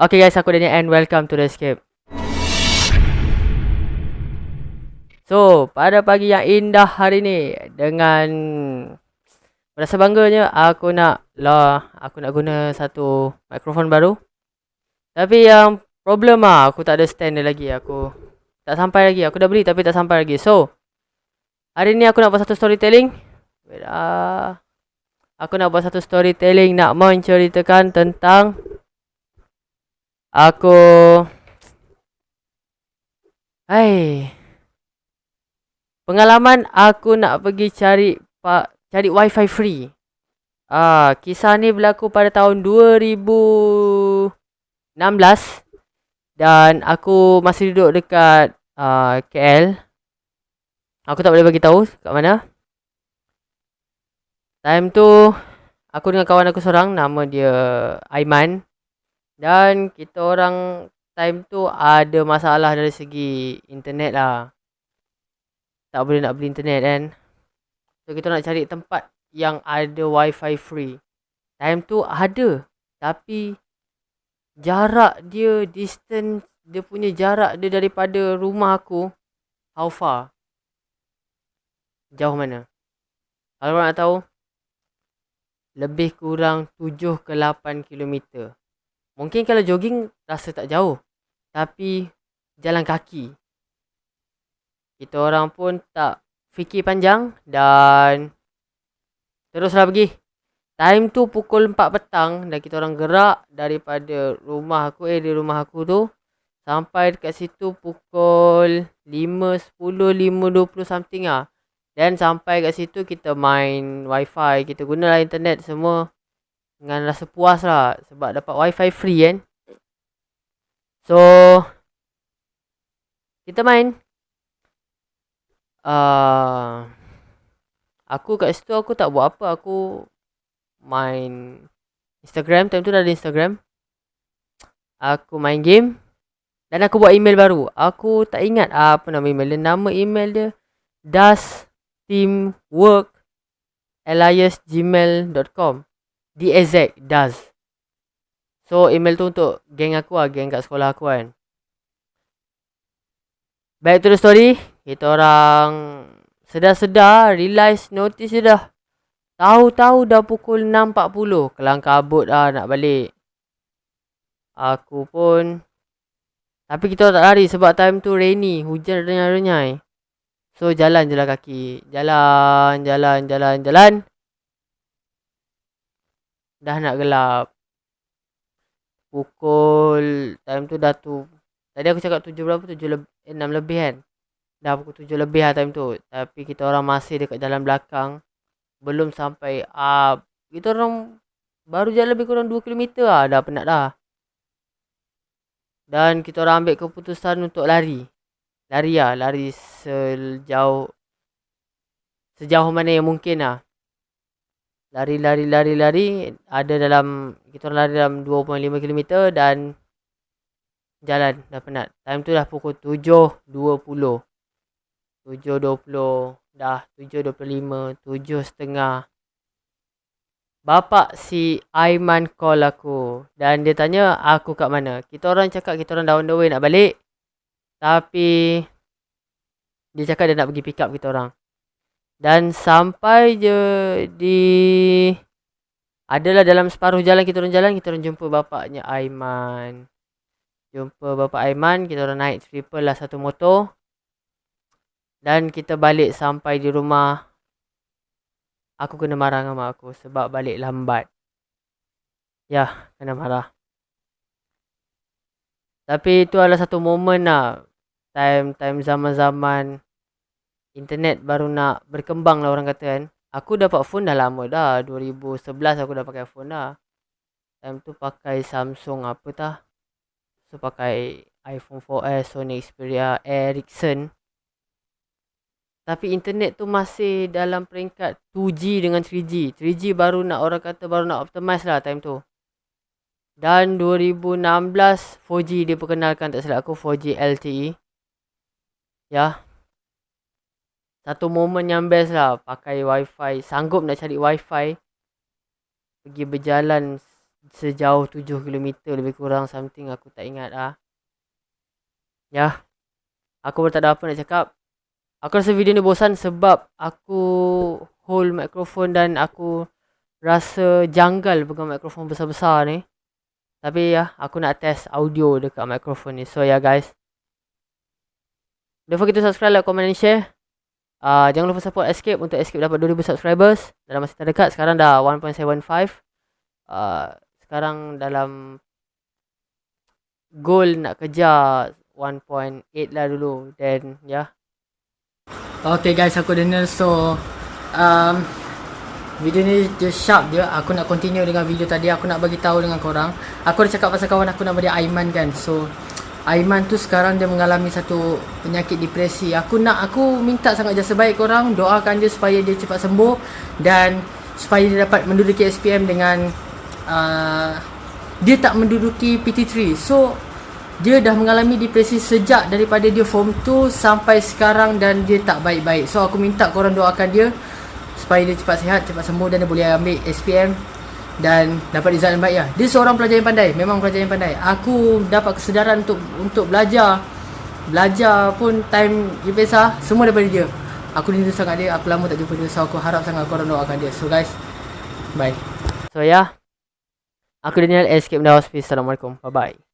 Okay guys, aku Daniel and welcome to the escape. So, pada pagi yang indah hari ni dengan rasa bangganya aku nak lah aku nak guna satu mikrofon baru. Tapi yang problem ah aku tak ada stand dia lagi. Aku tak sampai lagi. Aku dah beli tapi tak sampai lagi. So, hari ni aku nak buat satu storytelling. Wait ah. Aku nak buat satu storytelling nak menceritakan tentang Aku Hai Pengalaman aku nak pergi cari pak cari wifi free. Ah, kisah ni berlaku pada tahun 2016 dan aku masih duduk dekat uh, ah, KL. Aku tak boleh bagi tahu kat mana. Time tu aku dengan kawan aku seorang nama dia Aiman. Dan kita orang time tu ada masalah dari segi internet lah. Tak boleh nak beli internet kan. So kita nak cari tempat yang ada wifi free. Time tu ada. Tapi jarak dia, distance dia punya jarak dia daripada rumah aku. How far? Jauh mana? Kalau nak tahu. Lebih kurang 7 ke 8 kilometer. Mungkin kalau jogging rasa tak jauh. Tapi jalan kaki. Kita orang pun tak fikir panjang dan teruslah pergi. Time tu pukul 4 petang dan kita orang gerak daripada rumah aku eh di rumah aku tu sampai dekat situ pukul 5, 10, 5, 20 something ah. Dan sampai kat situ kita main wifi, kita gunalah internet semua dengan rasa puas lah sebab dapat wifi free kan? So kita main. Uh, aku kat situ aku tak buat apa. Aku main Instagram. Time tu dah ada Instagram. Aku main game. Dan aku buat email baru. Aku tak ingat apa nama email dia. Nama email dia das teamwork alias gmail.com DAZ does. So email tu untuk geng aku lah, geng kat sekolah aku kan. Back to the story, kita orang sedar-sedar, realize, notice je dah. Tahu-tahu dah pukul 6.40, kelang kabut lah nak balik. Aku pun tapi kita tak lari sebab time tu rainy, hujan renyai-renyai. So jalan je lah kaki. Jalan, jalan, jalan, jalan dah nak gelap. Pukul time tu dah tu. Tadi aku cakap tujuh berapa? Tujuh lebih, eh, enam lebih kan? Dah pukul tujuh lebih lah time tu. Tapi kita orang masih dekat jalan belakang. Belum sampai up. Kita orang baru jalan lebih kurang dua kilometer lah. Dah penat dah. Dan kita orang ambil keputusan untuk lari. Lari lah. Lari sejauh sejauh mana yang mungkin lah lari lari lari lari ada dalam kita orang lari dalam 2.5 km dan jalan dah penat. Time tu dah pukul 7.20. 7.20 dah 7.25 7.30 Bapak si Aiman call aku dan dia tanya aku kat mana. Kita orang cakap kita orang dah on the way nak balik. Tapi dia cakap dia nak pergi pick up kita orang. Dan sampai je di adalah dalam separuh jalan kita orang jalan kita orang jumpa bapaknya Aiman. Jumpa bapak Aiman, kita orang naik triple lah satu motor. Dan kita balik sampai di rumah. Aku kena marah dengan mak aku sebab balik lambat. Ya, kena marah. Tapi itu adalah satu momen lah. Time time zaman-zaman internet baru nak berkembang lah orang kata kan. Aku dapat phone dah lama dah. 2011 aku dah pakai phone dah. Time tu pakai Samsung apa tah. So pakai iPhone 4S, Sony Xperia, Ericsson. Tapi internet tu masih dalam peringkat 2G dengan 3G. 3G baru nak orang kata baru nak optimize lah time tu. Dan 2016 4G dia perkenalkan tak silap aku 4G LTE. Ya, satu momen yang best lah pakai wifi sanggup nak cari wifi pergi berjalan sejauh 7 km lebih kurang something aku tak ingat lah. Ya. Aku pun tak ada apa nak cakap. Aku rasa video ni bosan sebab aku hold mikrofon dan aku rasa janggal pegang mikrofon besar-besar ni. Tapi ya, aku nak test audio dekat mikrofon ni. So ya yeah, guys. Don't forget to subscribe, like, comment and share. Uh, jangan lupa support Escape untuk Escape dapat 2000 subscribers. Dalam masa terdekat, sekarang dah 1.75. Uh, sekarang dalam goal nak kejar 1.8 lah dulu. Then, ya. Yeah. Okay guys, aku Daniel. So, um, Video ni just sharp je Aku nak continue dengan video tadi Aku nak bagi tahu dengan korang Aku dah cakap pasal kawan aku nama dia Aiman kan So Aiman tu sekarang dia mengalami satu penyakit depresi. Aku nak aku minta sangat jasa baik korang. Doakan dia supaya dia cepat sembuh Dan supaya dia dapat menduduki SPM dengan uh, Dia tak menduduki PT3 So dia dah mengalami depresi sejak daripada dia form 2 sampai sekarang dan dia tak baik-baik. So aku minta korang doakan dia supaya dia cepat sihat, cepat sembuh dan dia boleh ambil SPM dan dapat result yang baik lah. Dia seorang pelajar yang pandai, memang pelajar yang pandai. Aku dapat kesedaran untuk untuk belajar. Belajar pun time UPSA, semua daripada dia. Aku rindu sangat dia, aku lama tak jumpa dia. So aku harap sangat korang doakan dia. So guys, bye. So ya, yeah. aku Daniel, Escape Hospice. Assalamualaikum, bye-bye.